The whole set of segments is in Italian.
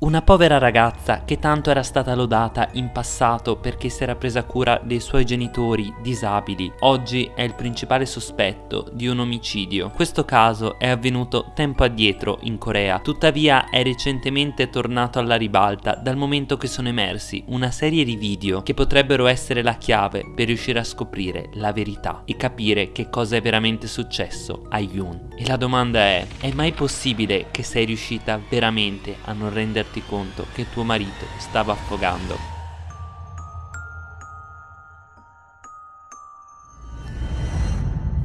Una povera ragazza che tanto era stata lodata in passato perché si era presa cura dei suoi genitori disabili, oggi è il principale sospetto di un omicidio. Questo caso è avvenuto tempo addietro in Corea, tuttavia è recentemente tornato alla ribalta dal momento che sono emersi una serie di video che potrebbero essere la chiave per riuscire a scoprire la verità e capire che cosa è veramente successo a Yoon. E la domanda è, è mai possibile che sei riuscita veramente a non renderti renderti conto che tuo marito stava affogando.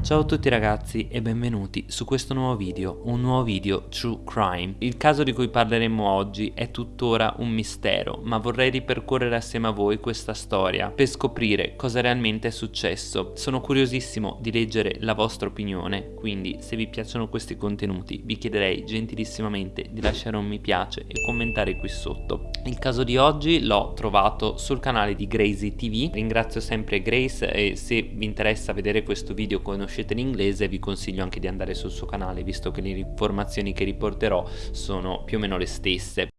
Ciao a tutti ragazzi e benvenuti su questo nuovo video, un nuovo video True Crime. Il caso di cui parleremo oggi è tuttora un mistero, ma vorrei ripercorrere assieme a voi questa storia per scoprire cosa realmente è successo. Sono curiosissimo di leggere la vostra opinione, quindi se vi piacciono questi contenuti vi chiederei gentilissimamente di lasciare un mi piace e commentare qui sotto. Il caso di oggi l'ho trovato sul canale di Gracie TV, ringrazio sempre Grace e se vi interessa vedere questo video conoscete conoscete l'inglese vi consiglio anche di andare sul suo canale visto che le informazioni che riporterò sono più o meno le stesse.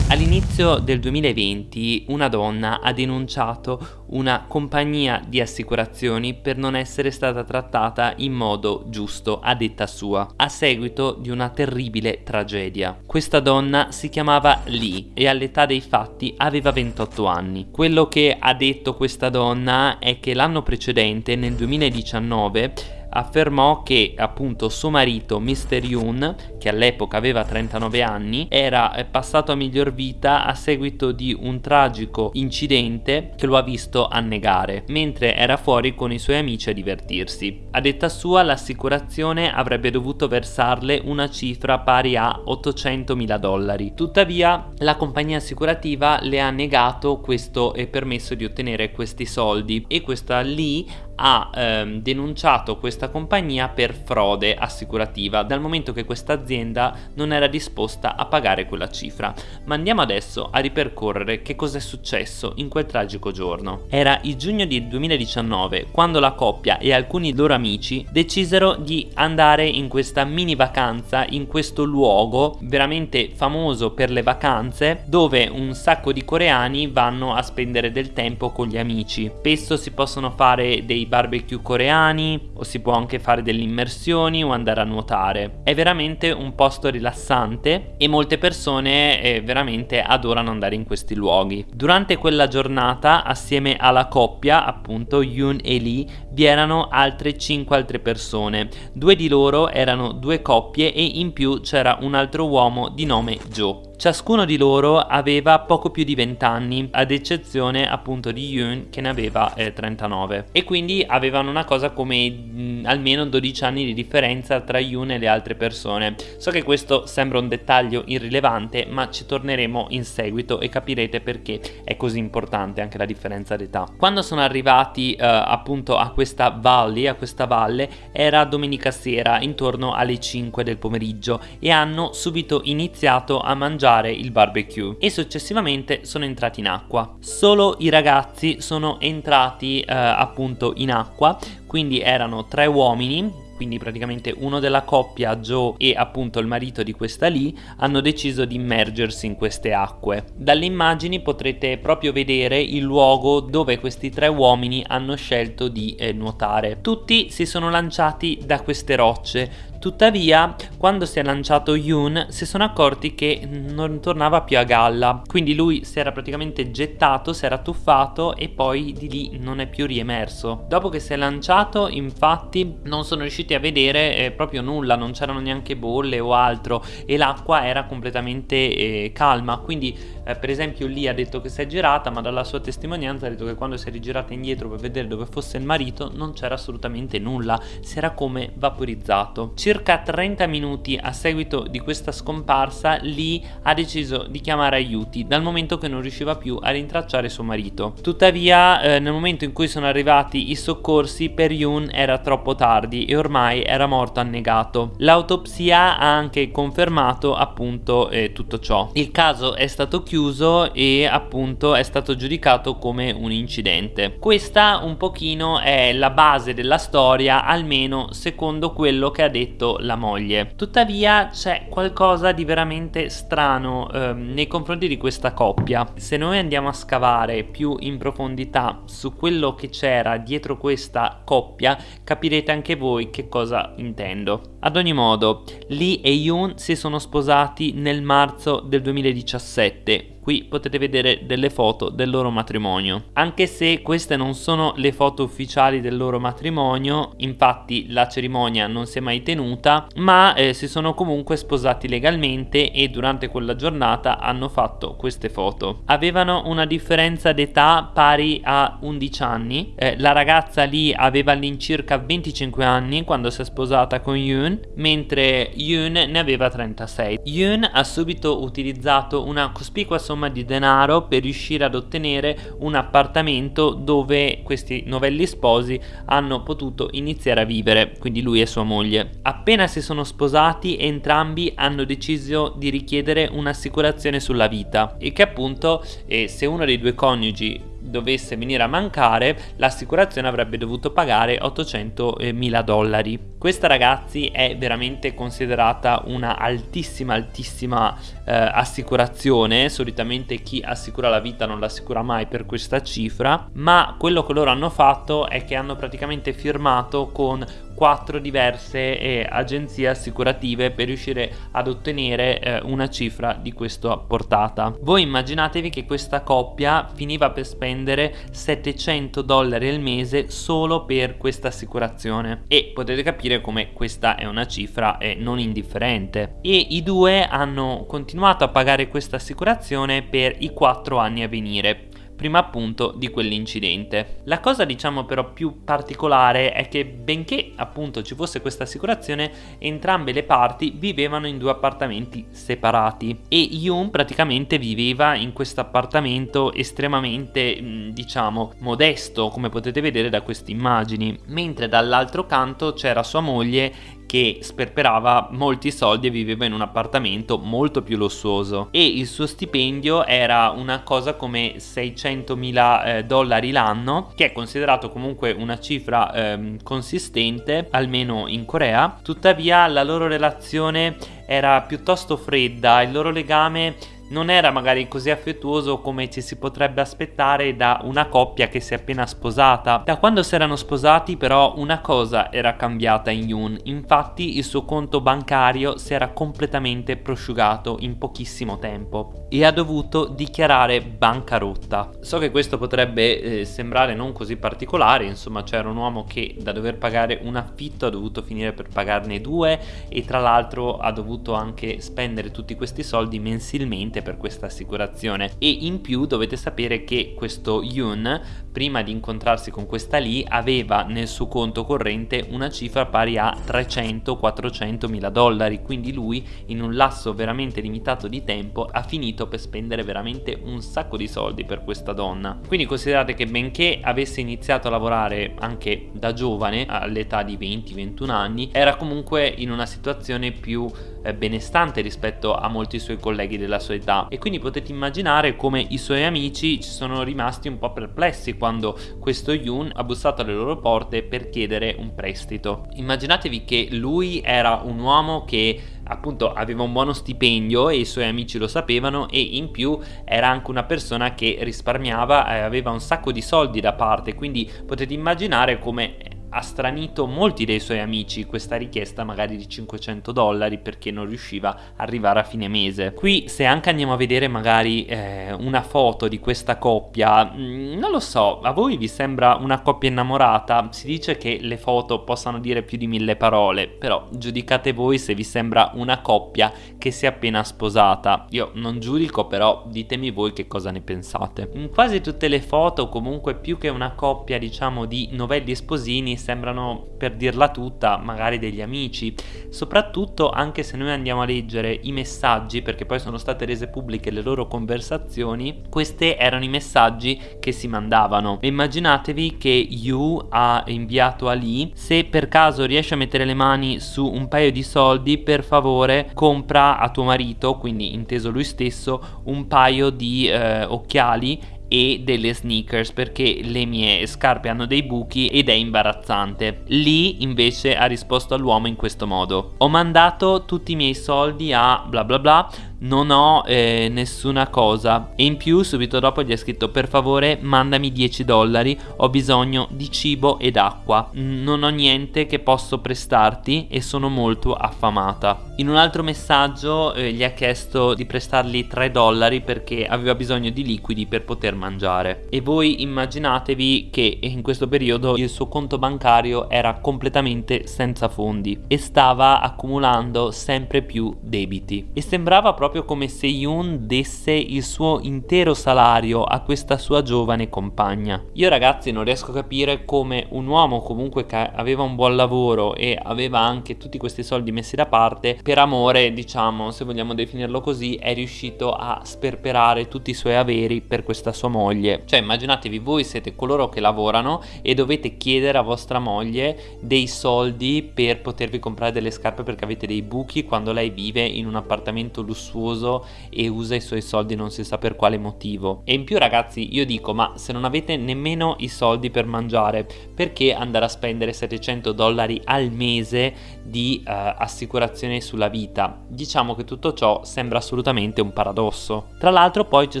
All'inizio del 2020 una donna ha denunciato una compagnia di assicurazioni per non essere stata trattata in modo giusto a detta sua, a seguito di una terribile tragedia. Questa donna si chiamava Lee e all'età dei fatti aveva 28 anni. Quello che ha detto questa donna è che l'anno precedente, nel 2019, affermò che appunto suo marito Mr. Yoon, che all'epoca aveva 39 anni, era eh, passato a miglior vita a seguito di un tragico incidente che lo ha visto annegare, mentre era fuori con i suoi amici a divertirsi. A detta sua l'assicurazione avrebbe dovuto versarle una cifra pari a 800 mila dollari. Tuttavia la compagnia assicurativa le ha negato questo permesso di ottenere questi soldi e questa lì ha ehm, denunciato questa compagnia per frode assicurativa dal momento che questa azienda non era disposta a pagare quella cifra. Ma andiamo adesso a ripercorrere che cosa è successo in quel tragico giorno. Era il giugno del 2019 quando la coppia e alcuni loro amici decisero di andare in questa mini vacanza in questo luogo veramente famoso per le vacanze dove un sacco di coreani vanno a spendere del tempo con gli amici. Spesso si possono fare dei barbecue coreani o si può anche fare delle immersioni o andare a nuotare. È veramente un posto rilassante e molte persone eh, veramente adorano andare in questi luoghi. Durante quella giornata assieme alla coppia appunto Yoon e Lee vi erano altre 5 altre persone. Due di loro erano due coppie e in più c'era un altro uomo di nome Joe. Ciascuno di loro aveva poco più di 20 anni, ad eccezione appunto di Yoon che ne aveva eh, 39. E quindi avevano una cosa come mh, almeno 12 anni di differenza tra Yoon e le altre persone. So che questo sembra un dettaglio irrilevante, ma ci torneremo in seguito e capirete perché è così importante anche la differenza d'età. Quando sono arrivati eh, appunto a questa valley, a questa valle, era domenica sera intorno alle 5 del pomeriggio e hanno subito iniziato a mangiare mangiare il barbecue e successivamente sono entrati in acqua. Solo i ragazzi sono entrati eh, appunto in acqua, quindi erano tre uomini quindi praticamente uno della coppia, Joe e appunto il marito di questa lì, hanno deciso di immergersi in queste acque. Dalle immagini potrete proprio vedere il luogo dove questi tre uomini hanno scelto di eh, nuotare. Tutti si sono lanciati da queste rocce, Tuttavia, quando si è lanciato Yoon, si sono accorti che non tornava più a galla, quindi lui si era praticamente gettato, si era tuffato e poi di lì non è più riemerso. Dopo che si è lanciato, infatti, non sono riusciti a vedere eh, proprio nulla, non c'erano neanche bolle o altro e l'acqua era completamente eh, calma, quindi eh, per esempio lì ha detto che si è girata, ma dalla sua testimonianza ha detto che quando si è rigirata indietro per vedere dove fosse il marito non c'era assolutamente nulla, si era come vaporizzato. Circa 30 minuti a seguito di questa scomparsa, Lee ha deciso di chiamare aiuti dal momento che non riusciva più a rintracciare suo marito. Tuttavia, eh, nel momento in cui sono arrivati i soccorsi, per Yoon era troppo tardi e ormai ormai era morto annegato. L'autopsia ha anche confermato appunto eh, tutto ciò. Il caso è stato chiuso e appunto è stato giudicato come un incidente. Questa un pochino è la base della storia, almeno secondo quello che ha detto la moglie. Tuttavia c'è qualcosa di veramente strano eh, nei confronti di questa coppia. Se noi andiamo a scavare più in profondità su quello che c'era dietro questa coppia, capirete anche voi che cosa intendo. Ad ogni modo, Lee e Yoon si sono sposati nel marzo del 2017 Qui potete vedere delle foto del loro matrimonio. Anche se queste non sono le foto ufficiali del loro matrimonio, infatti la cerimonia non si è mai tenuta, ma eh, si sono comunque sposati legalmente e durante quella giornata hanno fatto queste foto. Avevano una differenza d'età pari a 11 anni, eh, la ragazza lì aveva all'incirca 25 anni quando si è sposata con Yoon, mentre Yoon ne aveva 36. Yoon ha subito utilizzato una cospicua somma somma di denaro per riuscire ad ottenere un appartamento dove questi novelli sposi hanno potuto iniziare a vivere, quindi lui e sua moglie. Appena si sono sposati entrambi hanno deciso di richiedere un'assicurazione sulla vita e che appunto eh, se uno dei due coniugi dovesse venire a mancare, l'assicurazione avrebbe dovuto pagare 800 mila dollari. Questa ragazzi è veramente considerata una altissima altissima eh, assicurazione, solitamente chi assicura la vita non l'assicura mai per questa cifra, ma quello che loro hanno fatto è che hanno praticamente firmato con quattro diverse eh, agenzie assicurative per riuscire ad ottenere eh, una cifra di questa portata. Voi immaginatevi che questa coppia finiva per spendere 700 dollari al mese solo per questa assicurazione. E potete capire come questa è una cifra eh, non indifferente. E i due hanno continuato a pagare questa assicurazione per i quattro anni a venire prima appunto di quell'incidente. La cosa diciamo però più particolare è che benché appunto ci fosse questa assicurazione, entrambe le parti vivevano in due appartamenti separati e Yoon praticamente viveva in questo appartamento estremamente diciamo modesto come potete vedere da queste immagini, mentre dall'altro canto c'era sua moglie che sperperava molti soldi e viveva in un appartamento molto più lussuoso. E il suo stipendio era una cosa come 600 mila eh, dollari l'anno che è considerato comunque una cifra eh, consistente almeno in Corea. Tuttavia la loro relazione era piuttosto fredda il loro legame non era magari così affettuoso come ci si potrebbe aspettare da una coppia che si è appena sposata. Da quando si erano sposati però una cosa era cambiata in Yoon, infatti il suo conto bancario si era completamente prosciugato in pochissimo tempo e ha dovuto dichiarare bancarotta. So che questo potrebbe eh, sembrare non così particolare, insomma c'era un uomo che da dover pagare un affitto ha dovuto finire per pagarne due e tra l'altro ha dovuto anche spendere tutti questi soldi mensilmente per questa assicurazione. E in più dovete sapere che questo Yoon prima di incontrarsi con questa Lee aveva nel suo conto corrente una cifra pari a 300-400 mila dollari. Quindi lui in un lasso veramente limitato di tempo ha finito per spendere veramente un sacco di soldi per questa donna. Quindi considerate che benché avesse iniziato a lavorare anche da giovane all'età di 20-21 anni era comunque in una situazione più benestante rispetto a molti suoi colleghi della sua età e quindi potete immaginare come i suoi amici ci sono rimasti un po' perplessi quando questo Yoon ha bussato alle loro porte per chiedere un prestito. Immaginatevi che lui era un uomo che appunto aveva un buono stipendio e i suoi amici lo sapevano e in più era anche una persona che risparmiava e aveva un sacco di soldi da parte quindi potete immaginare come ha stranito molti dei suoi amici questa richiesta magari di 500 dollari perché non riusciva a arrivare a fine mese. Qui se anche andiamo a vedere magari eh, una foto di questa coppia, mm, non lo so, a voi vi sembra una coppia innamorata? Si dice che le foto possano dire più di mille parole, però giudicate voi se vi sembra una coppia che si è appena sposata. Io non giudico però ditemi voi che cosa ne pensate. In quasi tutte le foto comunque più che una coppia diciamo di novelli sposini sembrano, per dirla tutta, magari degli amici, soprattutto anche se noi andiamo a leggere i messaggi, perché poi sono state rese pubbliche le loro conversazioni, questi erano i messaggi che si mandavano. immaginatevi che Yu ha inviato a Lee, se per caso riesci a mettere le mani su un paio di soldi, per favore compra a tuo marito, quindi inteso lui stesso, un paio di eh, occhiali e delle sneakers perché le mie scarpe hanno dei buchi ed è imbarazzante. Lì invece ha risposto all'uomo in questo modo. Ho mandato tutti i miei soldi a bla bla bla non ho eh, nessuna cosa. E in più subito dopo gli ha scritto per favore mandami 10 dollari ho bisogno di cibo ed acqua. Non ho niente che posso prestarti e sono molto affamata. In un altro messaggio eh, gli ha chiesto di prestargli 3 dollari perché aveva bisogno di liquidi per poter mangiare. E voi immaginatevi che in questo periodo il suo conto bancario era completamente senza fondi e stava accumulando sempre più debiti. E sembrava proprio proprio come se Yoon desse il suo intero salario a questa sua giovane compagna. Io ragazzi non riesco a capire come un uomo comunque che aveva un buon lavoro e aveva anche tutti questi soldi messi da parte, per amore diciamo se vogliamo definirlo così, è riuscito a sperperare tutti i suoi averi per questa sua moglie. Cioè immaginatevi voi siete coloro che lavorano e dovete chiedere a vostra moglie dei soldi per potervi comprare delle scarpe perché avete dei buchi quando lei vive in un appartamento lussuoso lussuoso e usa i suoi soldi non si sa per quale motivo. E in più ragazzi io dico ma se non avete nemmeno i soldi per mangiare perché andare a spendere 700 dollari al mese di uh, assicurazione sulla vita? Diciamo che tutto ciò sembra assolutamente un paradosso. Tra l'altro poi ci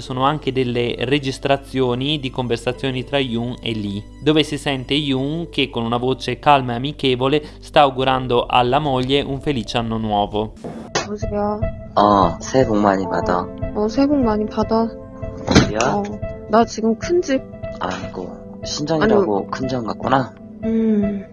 sono anche delle registrazioni di conversazioni tra Yoon e Lee dove si sente Yoon che con una voce calma e amichevole sta augurando alla moglie un felice anno nuovo. 여보세요? 어, 새해 복 많이 받아. 어, 새해 복 많이 받아. 어디야? 어, 나 지금 큰 집, 아이고, 신정이라고 큰점 같구나. 음,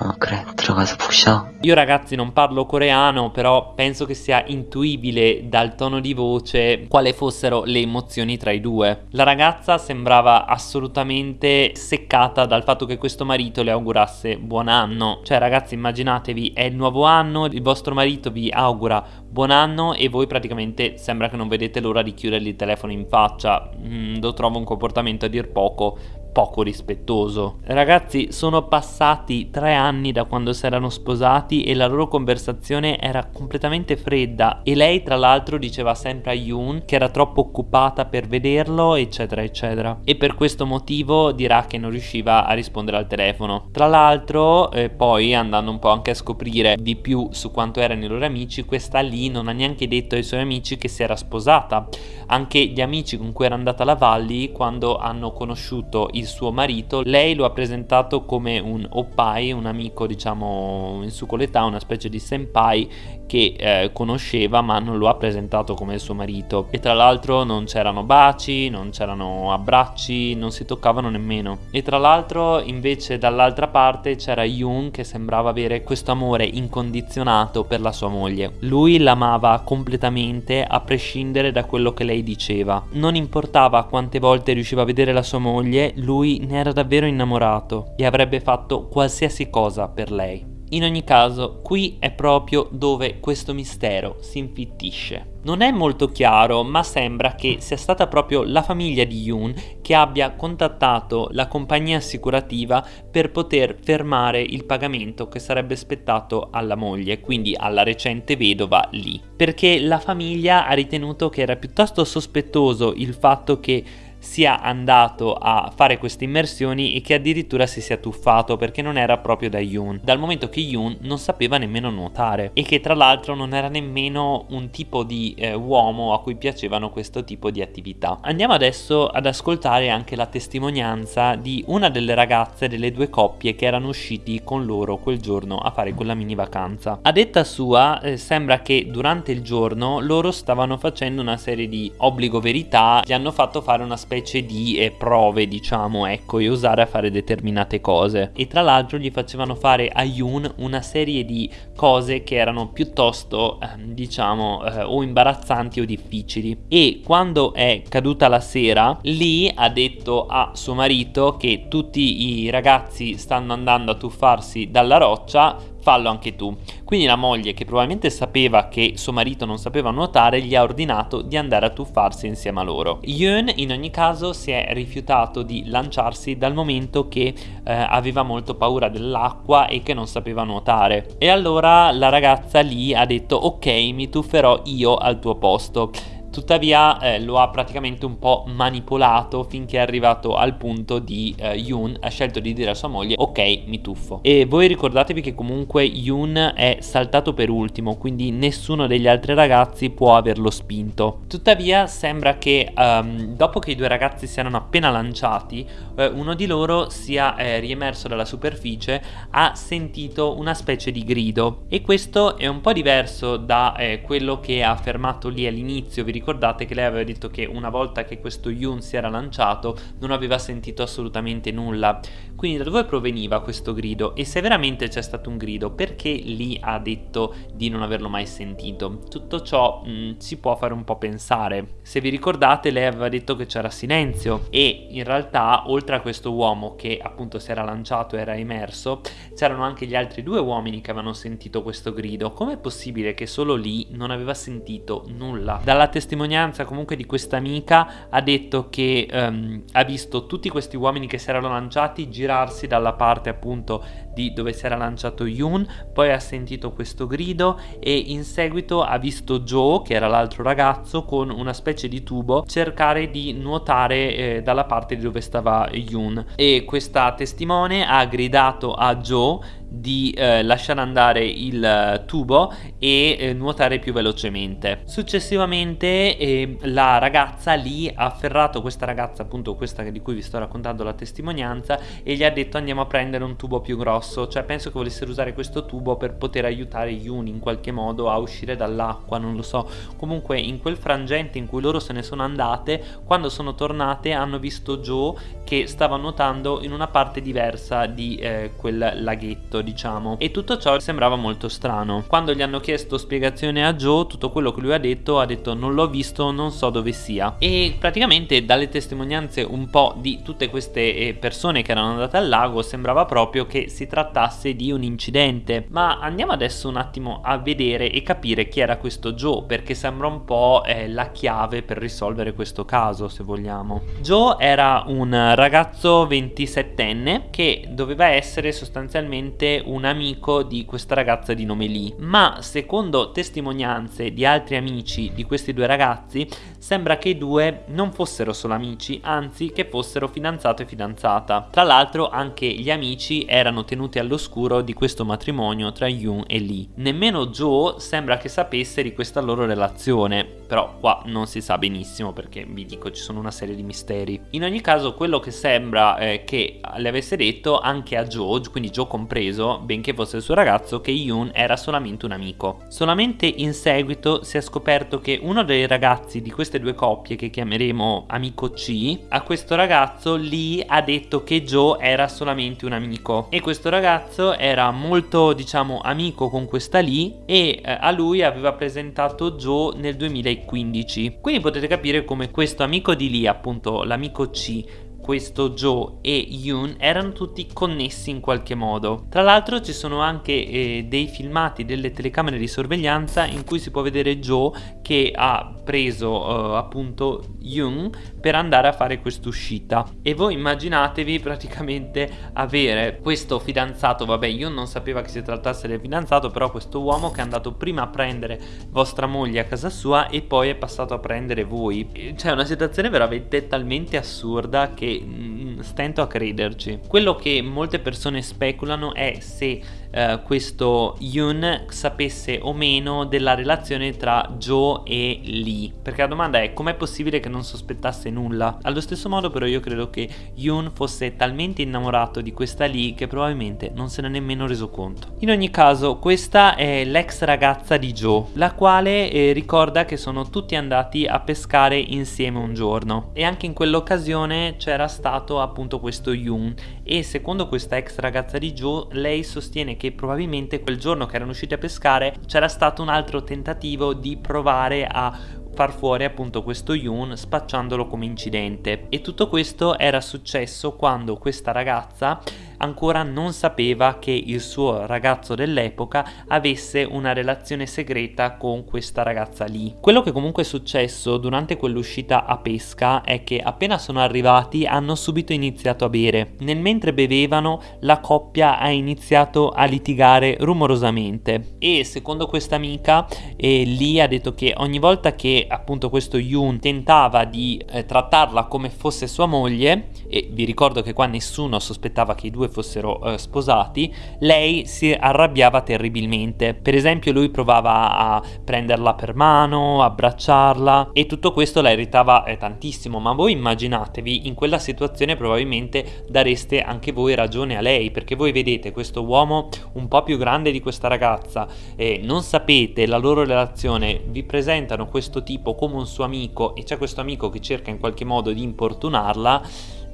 어, 그래, 들어가서 푹 쉬어. Io ragazzi non parlo coreano, però penso che sia intuibile dal tono di voce quale fossero le emozioni tra i due. La ragazza sembrava assolutamente seccata dal fatto che questo marito le augurasse buon anno. Cioè ragazzi immaginatevi, è il nuovo anno, il vostro marito vi augura buon anno e voi praticamente sembra che non vedete l'ora di chiudergli il telefono in faccia. Mm, lo trovo un comportamento a dir poco poco rispettoso. Ragazzi, sono passati tre anni da quando si erano sposati e la loro conversazione era completamente fredda e lei tra l'altro diceva sempre a Yoon che era troppo occupata per vederlo eccetera eccetera e per questo motivo dirà che non riusciva a rispondere al telefono. Tra l'altro eh, poi andando un po' anche a scoprire di più su quanto erano i loro amici questa lì non ha neanche detto ai suoi amici che si era sposata. Anche gli amici con cui era andata alla Valli quando hanno conosciuto il suo marito lei lo ha presentato come un oppai, un amico diciamo in su con l'età, una specie di senpai che eh, conosceva ma non lo ha presentato come il suo marito e tra l'altro non c'erano baci, non c'erano abbracci, non si toccavano nemmeno e tra l'altro invece dall'altra parte c'era Yoon che sembrava avere questo amore incondizionato per la sua moglie. Lui l'amava completamente a prescindere da quello che lei diceva. Non importava quante volte riusciva a vedere la sua moglie, lui ne era davvero innamorato e avrebbe fatto qualsiasi cosa per lei. In ogni caso, qui è proprio dove questo mistero si infittisce. Non è molto chiaro, ma sembra che sia stata proprio la famiglia di Yoon che abbia contattato la compagnia assicurativa per poter fermare il pagamento che sarebbe spettato alla moglie, quindi alla recente vedova Lee. Perché la famiglia ha ritenuto che era piuttosto sospettoso il fatto che sia andato a fare queste immersioni e che addirittura si sia tuffato perché non era proprio da Yoon, dal momento che Yoon non sapeva nemmeno nuotare e che tra l'altro non era nemmeno un tipo di eh, uomo a cui piacevano questo tipo di attività. Andiamo adesso ad ascoltare anche la testimonianza di una delle ragazze delle due coppie che erano usciti con loro quel giorno a fare quella mini vacanza. A detta sua eh, sembra che durante il giorno loro stavano facendo una serie di obbligo verità, gli hanno fatto fare una specie specie di eh, prove, diciamo, ecco, e usare a fare determinate cose. E tra l'altro gli facevano fare a Yoon una serie di cose che erano piuttosto, eh, diciamo, eh, o imbarazzanti o difficili. E quando è caduta la sera, Lee ha detto a suo marito che tutti i ragazzi stanno andando a tuffarsi dalla roccia, fallo anche tu. Quindi la moglie, che probabilmente sapeva che suo marito non sapeva nuotare, gli ha ordinato di andare a tuffarsi insieme a loro. Yoon in ogni caso si è rifiutato di lanciarsi dal momento che eh, aveva molto paura dell'acqua e che non sapeva nuotare. E allora la ragazza lì ha detto ok mi tufferò io al tuo posto. Tuttavia eh, lo ha praticamente un po' manipolato finché è arrivato al punto di eh, Yoon ha scelto di dire a sua moglie ok mi tuffo. E voi ricordatevi che comunque Yoon è saltato per ultimo quindi nessuno degli altri ragazzi può averlo spinto. Tuttavia sembra che um, dopo che i due ragazzi si erano appena lanciati eh, uno di loro sia eh, riemerso dalla superficie ha sentito una specie di grido e questo è un po' diverso da eh, quello che ha affermato lì all'inizio vi ricordate che lei aveva detto che una volta che questo Yun si era lanciato non aveva sentito assolutamente nulla. Quindi da dove proveniva questo grido? E se veramente c'è stato un grido, perché lì ha detto di non averlo mai sentito? Tutto ciò mh, mm, si può fare un po' pensare. Se vi ricordate lei aveva detto che c'era silenzio e in realtà oltre a questo uomo che appunto si era lanciato e era immerso, c'erano anche gli altri due uomini che avevano sentito questo grido. Com'è possibile che solo lì non aveva sentito nulla? Dalla testimonianza testimonianza comunque di questa amica ha detto che um, ha visto tutti questi uomini che si erano lanciati girarsi dalla parte appunto di dove si era lanciato Yoon, poi ha sentito questo grido e in seguito ha visto Joe, che era l'altro ragazzo, con una specie di tubo cercare di nuotare eh, dalla parte di dove stava Yoon. E questa testimone ha gridato a Joe di eh, lasciare andare il eh, tubo e eh, nuotare più velocemente. Successivamente eh, la ragazza lì ha afferrato questa ragazza, appunto questa di cui vi sto raccontando la testimonianza, e gli ha detto andiamo a prendere un tubo più grosso, cioè penso che volessero usare questo tubo per poter aiutare Yun in qualche modo a uscire dall'acqua, non lo so. Comunque in quel frangente in cui loro se ne sono andate, quando sono tornate hanno visto Joe che stava nuotando in una parte diversa di eh, quel laghetto diciamo. E tutto ciò sembrava molto strano. Quando gli hanno chiesto spiegazione a Joe tutto quello che lui ha detto ha detto non l'ho visto non so dove sia. E praticamente dalle testimonianze un po' di tutte queste eh, persone che erano andate al lago sembrava proprio che si trattasse di un incidente. Ma andiamo adesso un attimo a vedere e capire chi era questo Joe perché sembra un po' eh, la chiave per risolvere questo caso se vogliamo. Joe era un ragazzo 27enne che doveva essere sostanzialmente un amico di questa ragazza di nome Lee, ma secondo testimonianze di altri amici di questi due ragazzi sembra che i due non fossero solo amici, anzi che fossero fidanzato e fidanzata. Tra l'altro anche gli amici erano tenuti all'oscuro di questo matrimonio tra Yoon e Lee. Nemmeno Joe sembra che sapesse di questa loro relazione, però qua non si sa benissimo perché vi dico ci sono una serie di misteri. In ogni caso quello che sembra eh, che le avesse detto anche a Joe, quindi Joe compreso, benché fosse il suo ragazzo, che Yoon era solamente un amico. Solamente in seguito si è scoperto che uno dei ragazzi di queste due coppie, che chiameremo amico C, a questo ragazzo Lee ha detto che Joe era solamente un amico. E questo ragazzo era molto, diciamo, amico con questa Lee e eh, a lui aveva presentato Joe nel 2015. Quindi potete capire come questo amico di Lee, appunto l'amico C, questo Joe e Yoon erano tutti connessi in qualche modo. Tra l'altro ci sono anche eh, dei filmati delle telecamere di sorveglianza in cui si può vedere Joe che ha preso eh, appunto Yoon per andare a fare quest'uscita e voi immaginatevi praticamente avere questo fidanzato, vabbè Yoon non sapeva che si trattasse del fidanzato però questo uomo che è andato prima a prendere vostra moglie a casa sua e poi è passato a prendere voi. Cioè una situazione veramente talmente assurda che che stento a crederci. Quello che molte persone speculano è se eh, questo Yoon sapesse o meno della relazione tra Joe e Lee. Perché la domanda è com'è possibile che non sospettasse nulla? Allo stesso modo però io credo che Yoon fosse talmente innamorato di questa Lee che probabilmente non se ne è nemmeno reso conto. In ogni caso questa è l'ex ragazza di Joe, la quale eh, ricorda che sono tutti andati a pescare insieme un giorno e anche in quell'occasione c'era stato appunto questo Yoon e secondo questa ex ragazza di Joe lei sostiene che probabilmente quel giorno che erano usciti a pescare c'era stato un altro tentativo di provare a far fuori appunto questo Yoon spacciandolo come incidente. E tutto questo era successo quando questa ragazza ancora non sapeva che il suo ragazzo dell'epoca avesse una relazione segreta con questa ragazza lì. Quello che comunque è successo durante quell'uscita a pesca è che appena sono arrivati hanno subito iniziato a bere. Nel mentre bevevano la coppia ha iniziato a litigare rumorosamente e secondo questa amica eh, Lee ha detto che ogni volta che appunto questo Yoon tentava di eh, trattarla come fosse sua moglie e vi ricordo che qua nessuno sospettava che i due fossero eh, sposati, lei si arrabbiava terribilmente. Per esempio lui provava a prenderla per mano, abbracciarla e tutto questo la irritava eh, tantissimo, ma voi immaginatevi in quella situazione probabilmente dareste anche voi ragione a lei, perché voi vedete questo uomo un po' più grande di questa ragazza e non sapete la loro relazione, vi presentano questo tipo come un suo amico e c'è questo amico che cerca in qualche modo di importunarla,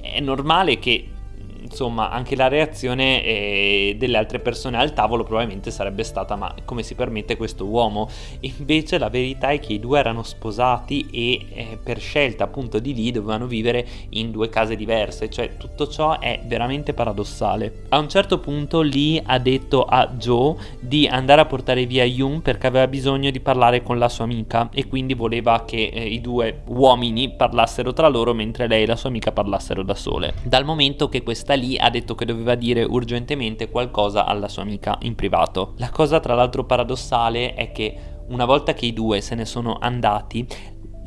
è normale che insomma anche la reazione eh, delle altre persone al tavolo probabilmente sarebbe stata ma come si permette questo uomo? Invece la verità è che i due erano sposati e eh, per scelta appunto di lì dovevano vivere in due case diverse. Cioè tutto ciò è veramente paradossale. A un certo punto Lee ha detto a Joe di andare a portare via Yoon perché aveva bisogno di parlare con la sua amica e quindi voleva che eh, i due uomini parlassero tra loro mentre lei e la sua amica parlassero da sole. Dal momento che questa lì ha detto che doveva dire urgentemente qualcosa alla sua amica in privato. La cosa tra l'altro paradossale è che una volta che i due se ne sono andati,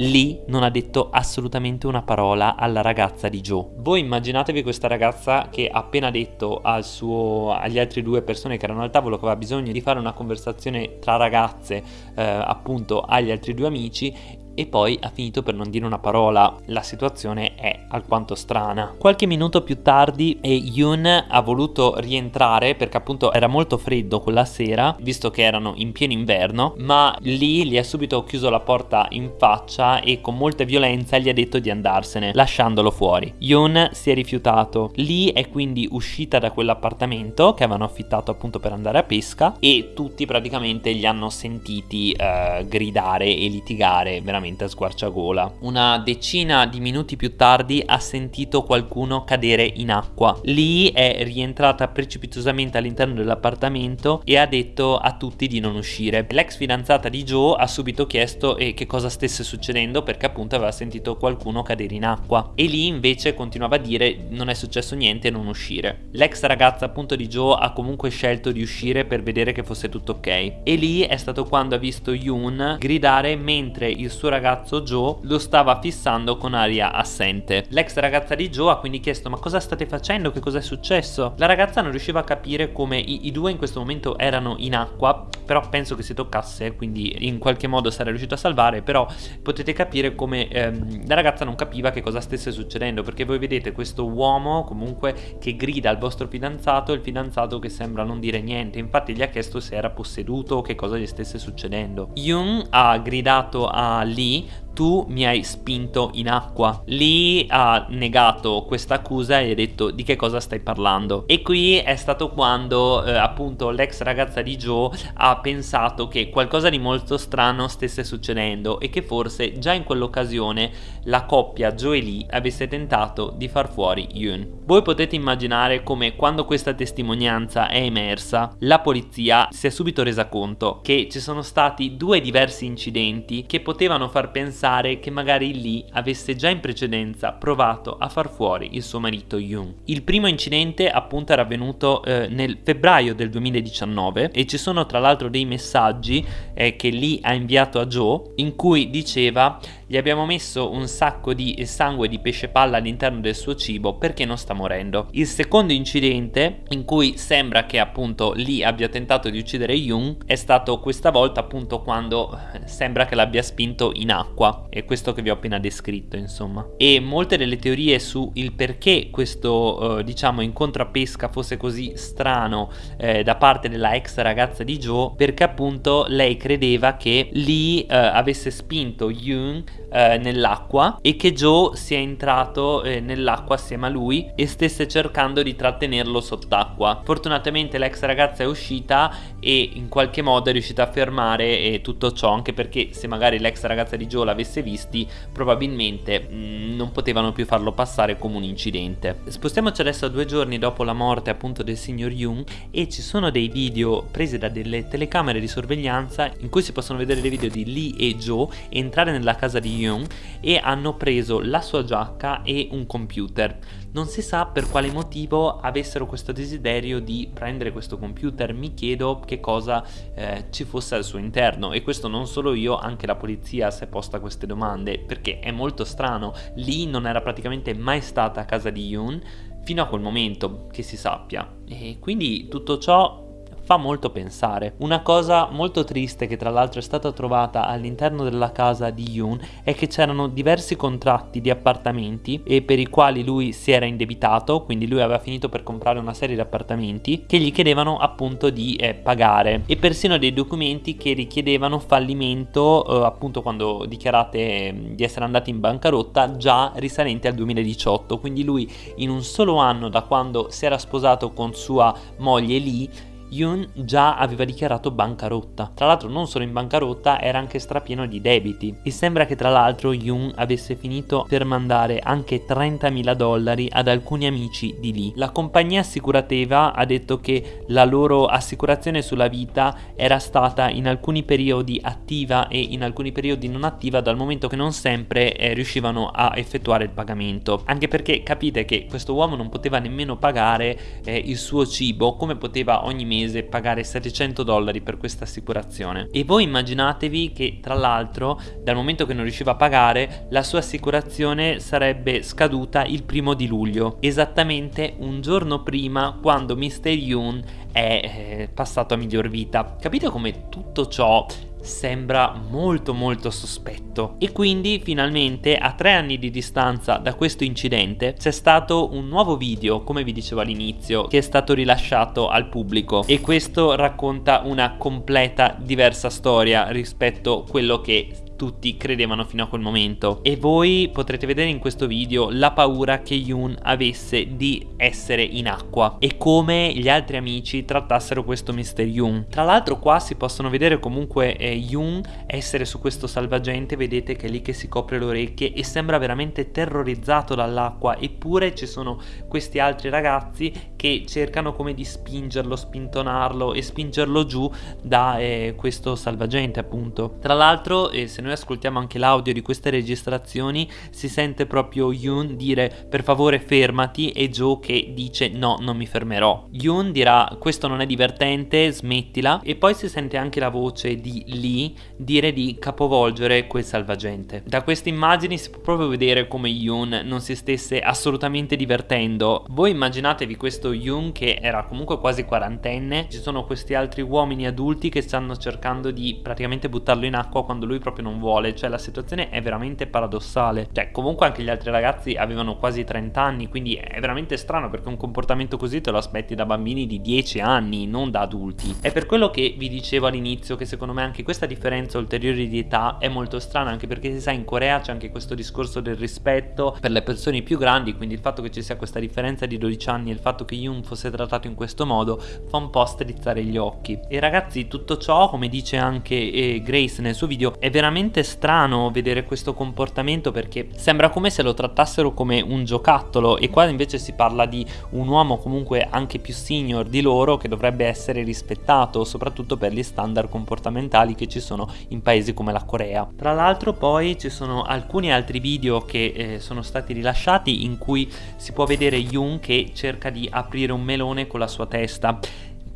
Lee non ha detto assolutamente una parola alla ragazza di Joe. Voi immaginatevi questa ragazza che ha appena detto suo, agli altri due persone che erano al tavolo che aveva bisogno di fare una conversazione tra ragazze eh, appunto agli altri due amici e poi ha finito per non dire una parola. La situazione è alquanto strana. Qualche minuto più tardi Yoon ha voluto rientrare perché appunto era molto freddo quella sera, visto che erano in pieno inverno, ma Lee gli ha subito chiuso la porta in faccia e con molta violenza gli ha detto di andarsene, lasciandolo fuori. Yoon si è rifiutato. Lee è quindi uscita da quell'appartamento che avevano affittato appunto per andare a pesca e tutti praticamente li hanno sentiti uh, gridare e litigare veramente veramente a squarciagola. Una decina di minuti più tardi ha sentito qualcuno cadere in acqua. Lì è rientrata precipitosamente all'interno dell'appartamento e ha detto a tutti di non uscire. L'ex fidanzata di Joe ha subito chiesto eh, che cosa stesse succedendo perché appunto aveva sentito qualcuno cadere in acqua e lì invece continuava a dire non è successo niente non uscire. L'ex ragazza appunto di Joe ha comunque scelto di uscire per vedere che fosse tutto ok e lì è stato quando ha visto Yoon gridare mentre il suo ragazzo Joe lo stava fissando con aria assente. L'ex ragazza di Joe ha quindi chiesto ma cosa state facendo? Che cosa è successo? La ragazza non riusciva a capire come i, i due in questo momento erano in acqua, però penso che si toccasse, quindi in qualche modo sarà riuscito a salvare, però potete capire come ehm, la ragazza non capiva che cosa stesse succedendo, perché voi vedete questo uomo comunque che grida al vostro fidanzato il fidanzato che sembra non dire niente, infatti gli ha chiesto se era posseduto o che cosa gli stesse succedendo. Yoon ha gridato a Lee me tu mi hai spinto in acqua. Lee ha negato questa accusa e ha detto di che cosa stai parlando. E qui è stato quando eh, appunto l'ex ragazza di Joe ha pensato che qualcosa di molto strano stesse succedendo e che forse già in quell'occasione la coppia Joe e Lee avesse tentato di far fuori Yoon. Voi potete immaginare come quando questa testimonianza è emersa, la polizia si è subito resa conto che ci sono stati due diversi incidenti che potevano far pensare pensare che magari Lee avesse già in precedenza provato a far fuori il suo marito Yoon. Il primo incidente appunto era avvenuto eh, nel febbraio del 2019 e ci sono tra l'altro dei messaggi eh, che Lee ha inviato a Joe in cui diceva gli abbiamo messo un sacco di sangue di pesce palla all'interno del suo cibo perché non sta morendo. Il secondo incidente in cui sembra che appunto Lee abbia tentato di uccidere Yoon è stato questa volta appunto quando sembra che l'abbia spinto in acqua. È questo che vi ho appena descritto insomma. E molte delle teorie su il perché questo eh, diciamo incontro a pesca fosse così strano eh, da parte della ex ragazza di Joe perché appunto lei credeva che Lee eh, avesse spinto Yoon eh, nell'acqua e che Joe sia entrato eh, nell'acqua assieme a lui e stesse cercando di trattenerlo sott'acqua. Fortunatamente l'ex ragazza è uscita e in qualche modo è riuscita a fermare eh, tutto ciò anche perché se magari l'ex ragazza di Joe l'avesse visti probabilmente mh, mm, non potevano più farlo passare come un incidente. Spostiamoci adesso a due giorni dopo la morte appunto del signor Young e ci sono dei video presi da delle telecamere di sorveglianza in cui si possono vedere dei video di Lee e Joe entrare nella casa di Young e hanno preso la sua giacca e un computer. Non si sa per quale motivo avessero questo desiderio di prendere questo computer, mi chiedo che cosa eh, ci fosse al suo interno. E questo non solo io, anche la polizia si è posta queste domande perché è molto strano, lì non era praticamente mai stata a casa di Yoon fino a quel momento che si sappia. E quindi tutto ciò fa molto pensare. Una cosa molto triste che tra l'altro è stata trovata all'interno della casa di Yoon è che c'erano diversi contratti di appartamenti e per i quali lui si era indebitato, quindi lui aveva finito per comprare una serie di appartamenti che gli chiedevano appunto di eh, pagare e persino dei documenti che richiedevano fallimento eh, appunto quando dichiarate eh, di essere andati in bancarotta già risalenti al 2018, quindi lui in un solo anno da quando si era sposato con sua moglie Lee Yoon già aveva dichiarato bancarotta. Tra l'altro non solo in bancarotta, era anche strapieno di debiti. E sembra che tra l'altro Yoon avesse finito per mandare anche 30.000 dollari ad alcuni amici di lì. La compagnia assicurativa ha detto che la loro assicurazione sulla vita era stata in alcuni periodi attiva e in alcuni periodi non attiva dal momento che non sempre eh, riuscivano a effettuare il pagamento. Anche perché capite che questo uomo non poteva nemmeno pagare eh, il suo cibo come poteva ogni mese mese pagare 700 dollari per questa assicurazione e voi immaginatevi che tra l'altro dal momento che non riusciva a pagare la sua assicurazione sarebbe scaduta il primo di luglio esattamente un giorno prima quando Mr. Yoon è eh, passato a miglior vita capite come tutto ciò sembra molto molto sospetto. E quindi finalmente a tre anni di distanza da questo incidente c'è stato un nuovo video come vi dicevo all'inizio che è stato rilasciato al pubblico. E questo racconta una completa diversa storia rispetto a quello che tutti credevano fino a quel momento. E voi potrete vedere in questo video la paura che Yoon avesse di essere in acqua e come gli altri amici trattassero questo Mr. Yoon. Tra l'altro qua si possono vedere comunque eh, Yoon essere su questo salvagente vedete che è lì che si copre le orecchie e sembra veramente terrorizzato dall'acqua. Eppure ci sono questi altri ragazzi che cercano come di spingerlo spintonarlo e spingerlo giù da eh, questo salvagente appunto. Tra l'altro eh, se noi noi ascoltiamo anche l'audio di queste registrazioni si sente proprio Yoon dire per favore fermati e Joe che dice no non mi fermerò. Yoon dirà questo non è divertente smettila e poi si sente anche la voce di Lee dire di capovolgere quel salvagente. Da queste immagini si può proprio vedere come Yoon non si stesse assolutamente divertendo. Voi immaginatevi questo Yoon che era comunque quasi quarantenne, ci sono questi altri uomini adulti che stanno cercando di praticamente buttarlo in acqua quando lui proprio non vuole, cioè la situazione è veramente paradossale. Cioè, comunque anche gli altri ragazzi avevano quasi 30 anni, quindi è veramente strano perché un comportamento così te lo aspetti da bambini di 10 anni, non da adulti. È per quello che vi dicevo all'inizio che secondo me anche questa differenza ulteriore di età è molto strana, anche perché si sa in Corea c'è anche questo discorso del rispetto per le persone più grandi, quindi il fatto che ci sia questa differenza di 12 anni e il fatto che Yoon fosse trattato in questo modo fa un po' strizzare gli occhi. E ragazzi, tutto ciò, come dice anche eh, Grace nel suo video, è veramente veramente strano vedere questo comportamento perché sembra come se lo trattassero come un giocattolo e qua invece si parla di un uomo comunque anche più senior di loro che dovrebbe essere rispettato soprattutto per gli standard comportamentali che ci sono in paesi come la Corea. Tra l'altro poi ci sono alcuni altri video che eh, sono stati rilasciati in cui si può vedere Yoon che cerca di aprire un melone con la sua testa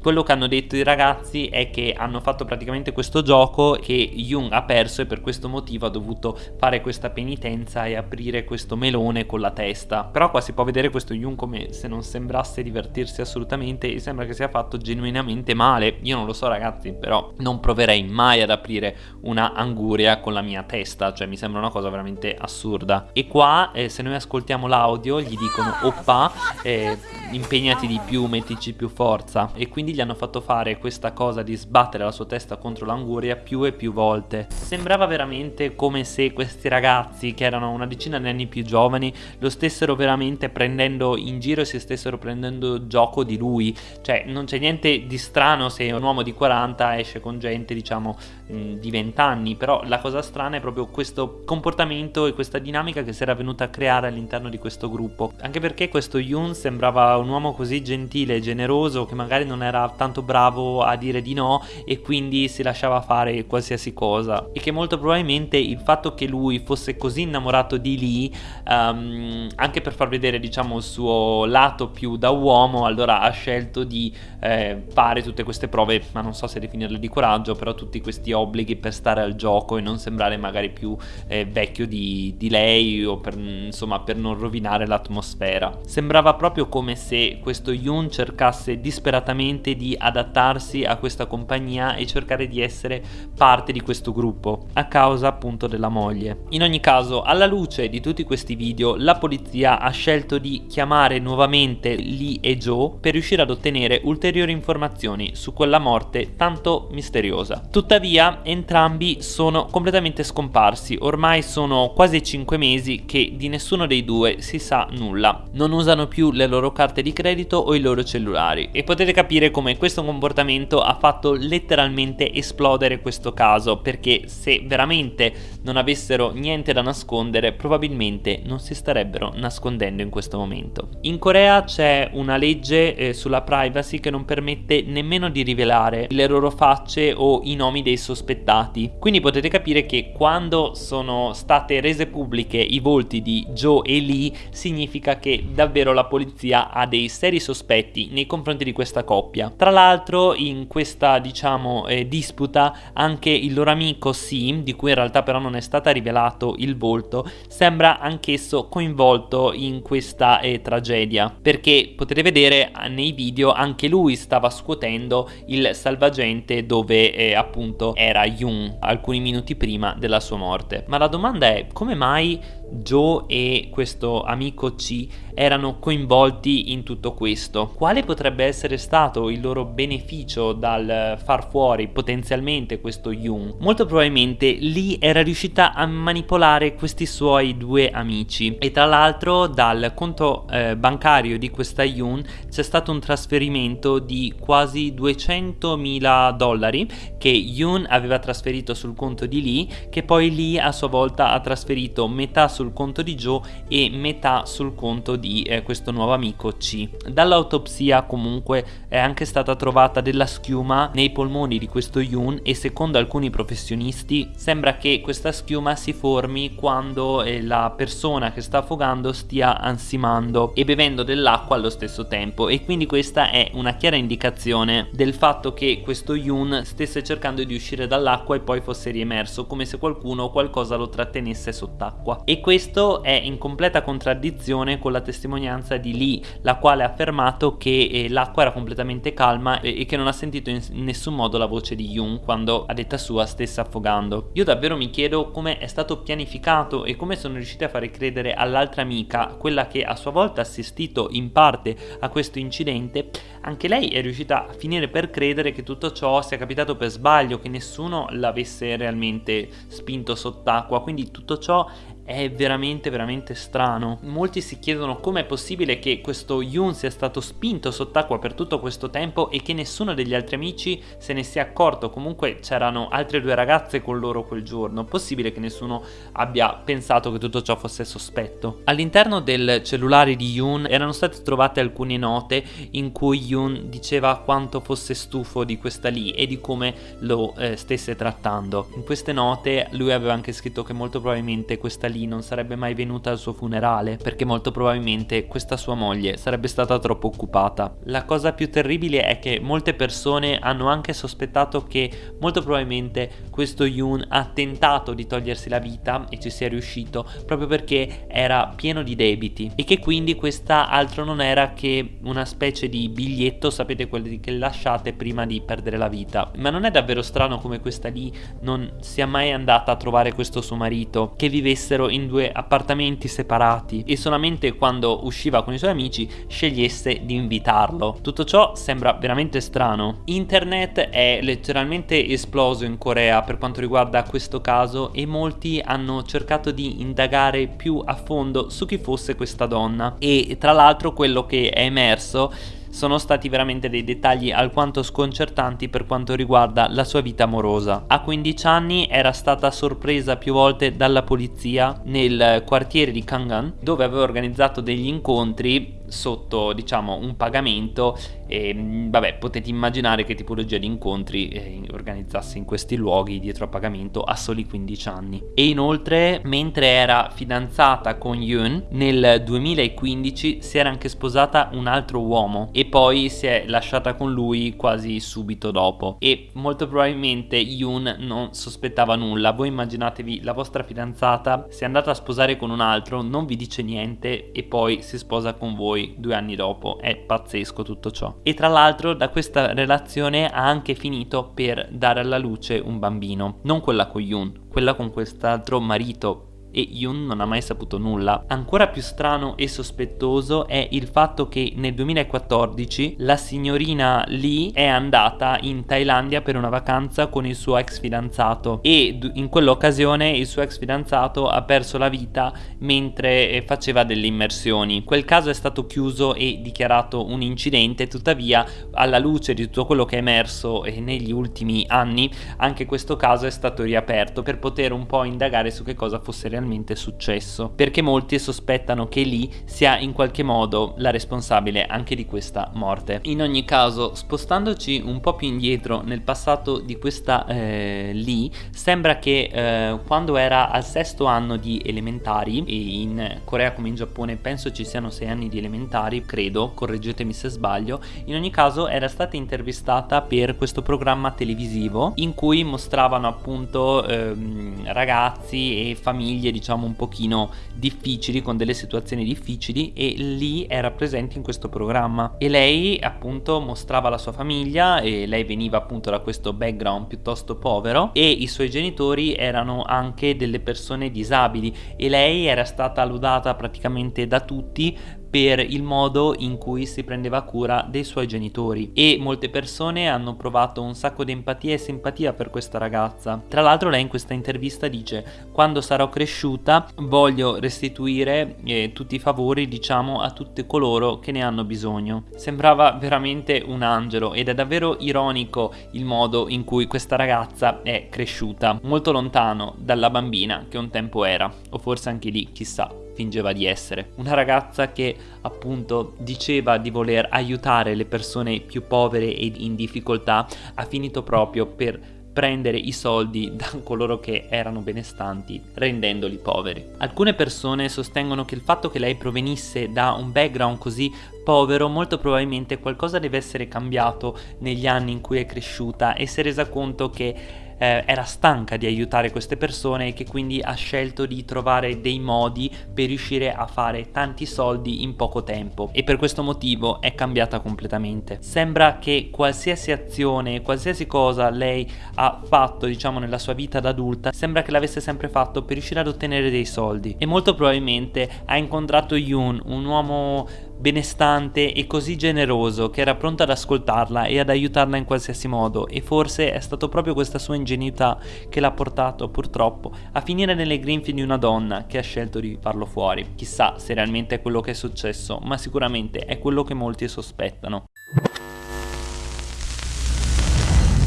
quello che hanno detto i ragazzi è che hanno fatto praticamente questo gioco che Jung ha perso e per questo motivo ha dovuto fare questa penitenza e aprire questo melone con la testa. Però qua si può vedere questo Jung come se non sembrasse divertirsi assolutamente e sembra che sia fatto genuinamente male. Io non lo so ragazzi, però non proverei mai ad aprire una anguria con la mia testa, cioè mi sembra una cosa veramente assurda. E qua eh, se noi ascoltiamo l'audio gli dicono oppa, eh, impegnati di più, mettici più forza e quindi gli hanno fatto fare questa cosa di sbattere la sua testa contro l'anguria più e più volte. Sembrava veramente come se questi ragazzi, che erano una decina di anni più giovani, lo stessero veramente prendendo in giro e si stessero prendendo gioco di lui. Cioè, non c'è niente di strano se un uomo di 40 esce con gente, diciamo, di 20 anni, però la cosa strana è proprio questo comportamento e questa dinamica che si era venuta a creare all'interno di questo gruppo. Anche perché questo Yoon sembrava un uomo così gentile e generoso che magari non era tanto bravo a dire di no e quindi si lasciava fare qualsiasi cosa e che molto probabilmente il fatto che lui fosse così innamorato di Lee um, anche per far vedere diciamo il suo lato più da uomo allora ha scelto di eh, fare tutte queste prove ma non so se definirle di coraggio però tutti questi obblighi per stare al gioco e non sembrare magari più eh, vecchio di, di, lei o per, insomma per non rovinare l'atmosfera sembrava proprio come se questo Yoon cercasse disperatamente di adattarsi a questa compagnia e cercare di essere parte di questo gruppo a causa appunto della moglie. In ogni caso, alla luce di tutti questi video, la polizia ha scelto di chiamare nuovamente Lee e Joe per riuscire ad ottenere ulteriori informazioni su quella morte tanto misteriosa. Tuttavia, entrambi sono completamente scomparsi, ormai sono quasi 5 mesi che di nessuno dei due si sa nulla. Non usano più le loro carte di credito o i loro cellulari e potete capire come questo comportamento ha fatto letteralmente esplodere questo caso perché se veramente non avessero niente da nascondere probabilmente non si starebbero nascondendo in questo momento. In Corea c'è una legge eh, sulla privacy che non permette nemmeno di rivelare le loro facce o i nomi dei sospettati. Quindi potete capire che quando sono state rese pubbliche i volti di Joe e Lee significa che davvero la polizia ha dei seri sospetti nei confronti di questa coppia. Tra l'altro in questa diciamo eh, disputa anche il loro amico Sim, di cui in realtà però non è stato rivelato il volto, sembra anch'esso coinvolto in questa eh, tragedia, perché potete vedere nei video anche lui stava scuotendo il salvagente dove eh, appunto era Yoon alcuni minuti prima della sua morte. Ma la domanda è come mai Joe e questo amico C erano coinvolti in tutto questo. Quale potrebbe essere stato il loro beneficio dal far fuori potenzialmente questo Yoon? Molto probabilmente Lee era riuscita a manipolare questi suoi due amici e tra l'altro dal conto eh, bancario di questa Yoon c'è stato un trasferimento di quasi 200.000 dollari che Yoon aveva trasferito sul conto di Lee che poi Lee a sua volta ha trasferito metà sul conto di Joe e metà sul conto di eh, questo nuovo amico C. Dall'autopsia comunque è anche stata trovata della schiuma nei polmoni di questo Yoon e secondo alcuni professionisti sembra che questa schiuma si formi quando eh, la persona che sta affogando stia ansimando e bevendo dell'acqua allo stesso tempo e quindi questa è una chiara indicazione del fatto che questo Yoon stesse cercando di uscire dall'acqua e poi fosse riemerso come se qualcuno o qualcosa lo trattenesse sott'acqua e questo è in completa contraddizione con la testimonianza di Lee, la quale ha affermato che eh, l'acqua era completamente calma e, e, che non ha sentito in, nessun modo la voce di Yoon quando a detta sua stesse affogando. Io davvero mi chiedo come è stato pianificato e come sono riusciti a fare credere all'altra amica, quella che a sua volta ha assistito in parte a questo incidente, anche lei è riuscita a finire per credere che tutto ciò sia capitato per sbaglio, che nessuno l'avesse realmente spinto sott'acqua, quindi tutto ciò è veramente veramente strano. Molti si chiedono come è possibile che questo Yoon sia stato spinto sott'acqua per tutto questo tempo e che nessuno degli altri amici se ne sia accorto. Comunque c'erano altre due ragazze con loro quel giorno. Possibile che nessuno abbia pensato che tutto ciò fosse sospetto. All'interno del cellulare di Yoon erano state trovate alcune note in cui Yoon diceva quanto fosse stufo di questa lì e di come lo eh, stesse trattando. In queste note lui aveva anche scritto che molto probabilmente questa lì non sarebbe mai venuta al suo funerale perché molto probabilmente questa sua moglie sarebbe stata troppo occupata. La cosa più terribile è che molte persone hanno anche sospettato che molto probabilmente questo Yoon ha tentato di togliersi la vita e ci sia riuscito proprio perché era pieno di debiti e che quindi questa altro non era che una specie di biglietto, sapete quelli che lasciate prima di perdere la vita. Ma non è davvero strano come questa lì non sia mai andata a trovare questo suo marito, che vivessero in due appartamenti separati e solamente quando usciva con i suoi amici scegliesse di invitarlo. Tutto ciò sembra veramente strano. Internet è letteralmente esploso in Corea per quanto riguarda questo caso e molti hanno cercato di indagare più a fondo su chi fosse questa donna e tra l'altro quello che è emerso sono stati veramente dei dettagli alquanto sconcertanti per quanto riguarda la sua vita amorosa. A 15 anni era stata sorpresa più volte dalla polizia nel quartiere di Kangan dove aveva organizzato degli incontri sotto diciamo un pagamento e mm, vabbè potete immaginare che tipologia di incontri eh, organizzasse in questi luoghi dietro a pagamento a soli 15 anni. E inoltre mentre era fidanzata con Yoon nel 2015 si era anche sposata un altro uomo e poi si è lasciata con lui quasi subito dopo. E molto probabilmente Yoon non sospettava nulla. Voi immaginatevi la vostra fidanzata si è andata a sposare con un altro non vi dice niente e poi si sposa con voi due anni dopo. È pazzesco tutto ciò. E tra l'altro da questa relazione ha anche finito per dare alla luce un bambino. Non quella con Yoon, quella con quest'altro marito e Yoon non ha mai saputo nulla. Ancora più strano e sospettoso è il fatto che nel 2014 la signorina Lee è andata in Thailandia per una vacanza con il suo ex fidanzato e in quell'occasione il suo ex fidanzato ha perso la vita mentre eh, faceva delle immersioni. Quel caso è stato chiuso e dichiarato un incidente, tuttavia alla luce di tutto quello che è emerso eh, negli ultimi anni anche questo caso è stato riaperto per poter un po' indagare su che cosa fosse realmente realmente successo, perché molti sospettano che Lee sia in qualche modo la responsabile anche di questa morte. In ogni caso, spostandoci un po' più indietro nel passato di questa eh, Lee, sembra che eh, quando era al sesto anno di elementari, e in Corea come in Giappone penso ci siano sei anni di elementari, credo, correggetemi se sbaglio, in ogni caso era stata intervistata per questo programma televisivo in cui mostravano appunto ehm, ragazzi e famiglie diciamo un pochino difficili con delle situazioni difficili e lì era presente in questo programma. E lei appunto mostrava la sua famiglia e lei veniva appunto da questo background piuttosto povero e i suoi genitori erano anche delle persone disabili e lei era stata lodata praticamente da tutti per il modo in cui si prendeva cura dei suoi genitori e molte persone hanno provato un sacco di empatia e simpatia per questa ragazza. Tra l'altro lei in questa intervista dice quando sarò cresciuta voglio restituire eh, tutti i favori diciamo a tutti coloro che ne hanno bisogno. Sembrava veramente un angelo ed è davvero ironico il modo in cui questa ragazza è cresciuta molto lontano dalla bambina che un tempo era o forse anche lì chissà fingeva di essere. Una ragazza che appunto diceva di voler aiutare le persone più povere e in difficoltà ha finito proprio per prendere i soldi da coloro che erano benestanti rendendoli poveri. Alcune persone sostengono che il fatto che lei provenisse da un background così povero molto probabilmente qualcosa deve essere cambiato negli anni in cui è cresciuta e si è resa conto che eh, era stanca di aiutare queste persone e che quindi ha scelto di trovare dei modi per riuscire a fare tanti soldi in poco tempo e per questo motivo è cambiata completamente. Sembra che qualsiasi azione, qualsiasi cosa lei ha fatto diciamo nella sua vita da adulta, sembra che l'avesse sempre fatto per riuscire ad ottenere dei soldi e molto probabilmente ha incontrato Yoon, un uomo benestante e così generoso che era pronto ad ascoltarla e ad aiutarla in qualsiasi modo e forse è stato proprio questa sua ingenuità che l'ha portato purtroppo a finire nelle grinfie di una donna che ha scelto di farlo fuori. Chissà se realmente è quello che è successo, ma sicuramente è quello che molti sospettano.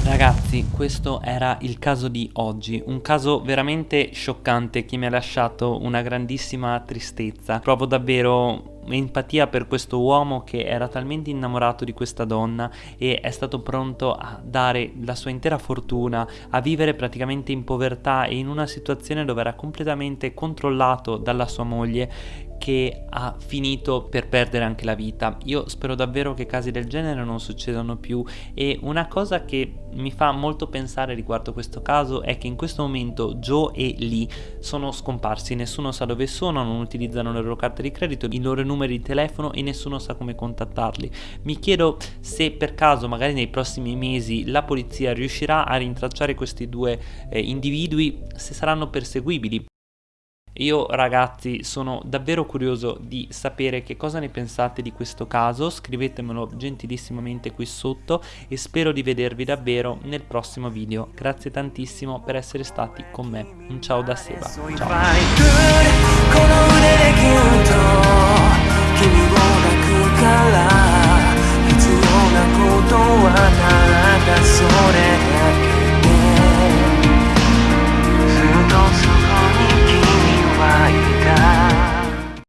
Ragazzi, questo era il caso di oggi, un caso veramente scioccante che mi ha lasciato una grandissima tristezza. Provo davvero empatia per questo uomo che era talmente innamorato di questa donna e è stato pronto a dare la sua intera fortuna, a vivere praticamente in povertà e in una situazione dove era completamente controllato dalla sua moglie che ha finito per perdere anche la vita. Io spero davvero che casi del genere non succedano più e una cosa che mi fa molto pensare riguardo questo caso è che in questo momento Joe e Lee sono scomparsi, nessuno sa dove sono, non utilizzano le loro carte di credito, i loro numeri di telefono e nessuno sa come contattarli. Mi chiedo se per caso magari nei prossimi mesi la polizia riuscirà a rintracciare questi due eh, individui, se saranno perseguibili. Io ragazzi sono davvero curioso di sapere che cosa ne pensate di questo caso, scrivetemelo gentilissimamente qui sotto e spero di vedervi davvero nel prossimo video. Grazie tantissimo per essere stati con me. Un ciao da Seba. Ciao. ことはただそれだけ I.